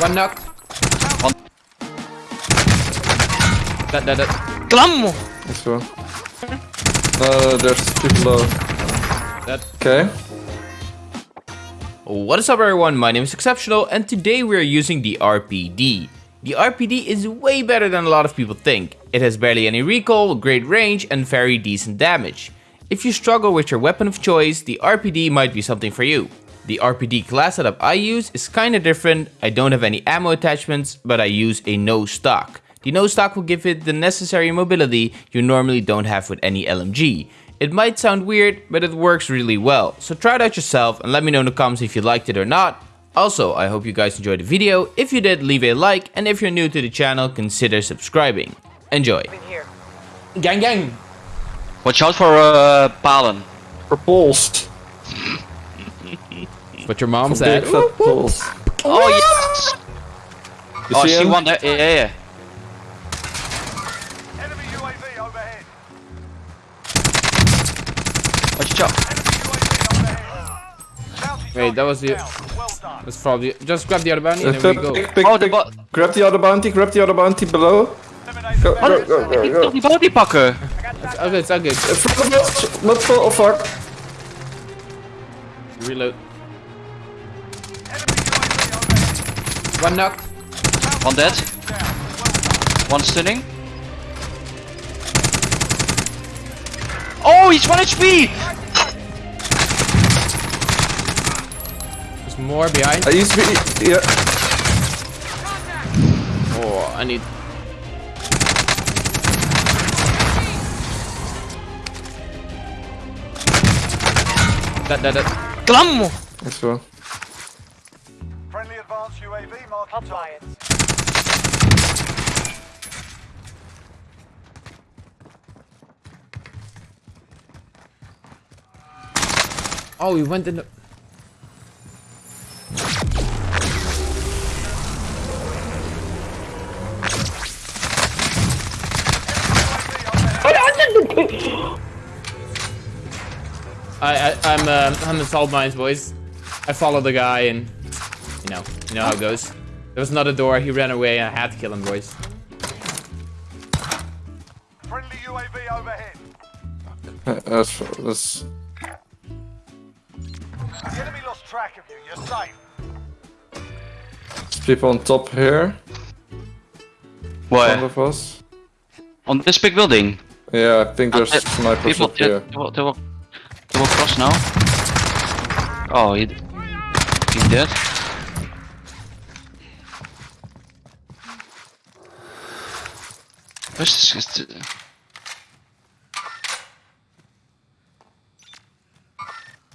One knock. One. That, that, that. Klam! This one. Uh, there's people low. That. Okay. What is up everyone, my name is Exceptional and today we are using the RPD. The RPD is way better than a lot of people think. It has barely any recoil, great range and very decent damage. If you struggle with your weapon of choice, the RPD might be something for you. The RPD class setup I use is kinda different, I don't have any ammo attachments, but I use a no stock. The no stock will give it the necessary mobility you normally don't have with any LMG. It might sound weird, but it works really well, so try it out yourself and let me know in the comments if you liked it or not. Also, I hope you guys enjoyed the video, if you did leave a like and if you're new to the channel consider subscribing. Enjoy! Gang gang! Watch out for uh, Palen. Repulsed. What your mom Big said. fat pulse. Oh yes! You oh, I see see him? one there. Yeah, yeah, yeah. Enemy UAV overhead. Watch out. Enemy UAV overhead. Bounty Wait, that was the- Well. That's probably just grab the other bounty and then we go. pick, pick, Oh, the pick. bo- Grab the other bounty, grab the other bounty below. Eliminate Go, the go, go, go, go. wil die bounty pakken. It's all it's all good. In front of us. Not full, oh fuck. Reload. One knock. One dead. Down. Well done. One stunning. Oh, he's 1 HP! There's more behind. Uh, he's really, yeah. Oh, I need. That, that, that. Klam! This one. Friendly advanced UAV marking target. Oh, he went in the. I, I, I'm, uh, I'm in salt mines, boys. I followed the guy and, you know, you know how it goes. There was another door, he ran away, and I had to kill him, boys. Friendly UAV overhead. Uh, That's, that's, The enemy lost track of you. You're safe. there's people on top here. Front Where? of us. On this big building. Yeah, I think there's Uh, snipers People, up they, here. they, will, they, will, they will cross now. Oh, he, he's dead. Where's this? Is the,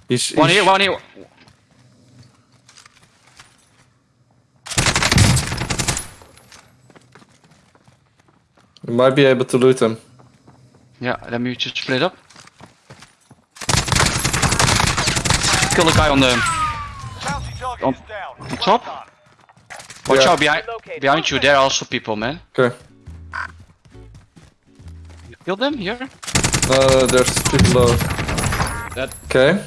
He's, one he's- here, one here. You might be able to loot him. Yeah, let me just split up. Kill the guy on the On- on top? Watch Yeah. out behind behind you. There are also people, man. Okay. Kill them here? Uh, there's people low. That, Okay.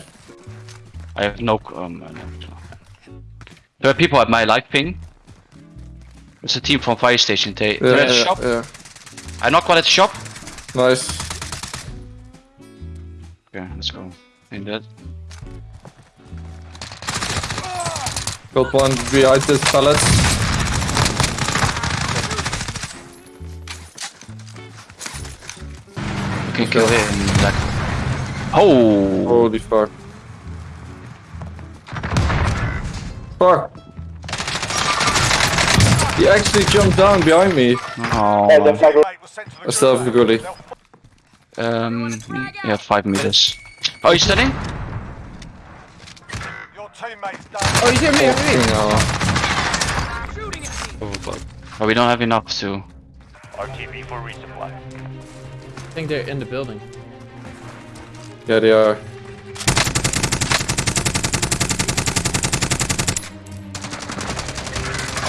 I have no. Um. There are people at my live ping. It's a team from fire station. They, Yeah, they're at the yeah, shop. yeah. I knock one at the shop. Nice. Okay, let's go. In that. Got one behind this pallets. Can kill him. Like. Oh. Holy fuck. Fuck. He actually jumped down behind me. oh. Teammate was sent to the I still have a goalie. Um. Yeah, five meters. Oh, he's standing. Your teammate's done. oh, he's here, me, here, me. Oh, but, but we don't have enough to. RTB for resupply. I think they're in the building. Yeah, they are.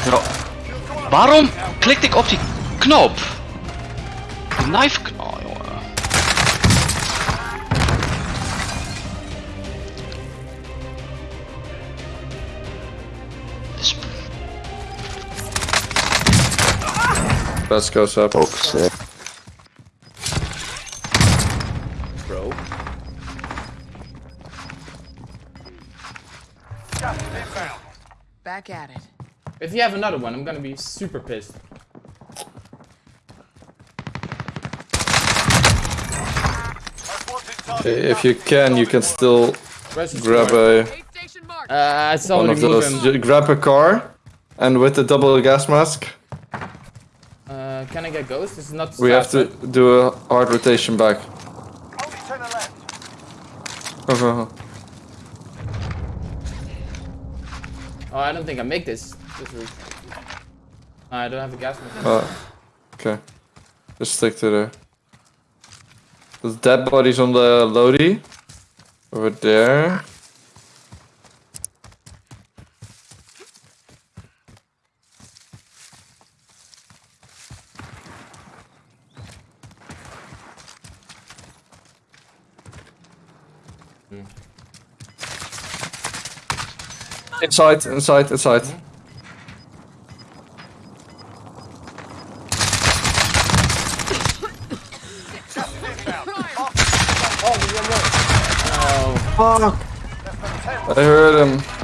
Ja. Waarom klikte ik op die knop? De knife knop, jongen. Best goes up. Oh, sick. Bro. Gas is inbound. Back at it. If you have another one, I'm gonna be super pissed. Most wanted target If you can, you can still grab a Aid station marked. Uh, I saw one of those. Grab a car, and with the double gas mask, Uh, can I get ghost? This is not. we have to do a hard rotation back. Only 10 are left. Oh, I don't think I make this. This route. I don't have a gas mask. Uh, okay. Just stick to there. There's dead bodies on the Lodi. Over there. Inside, inside, inside. Oh, I heard him.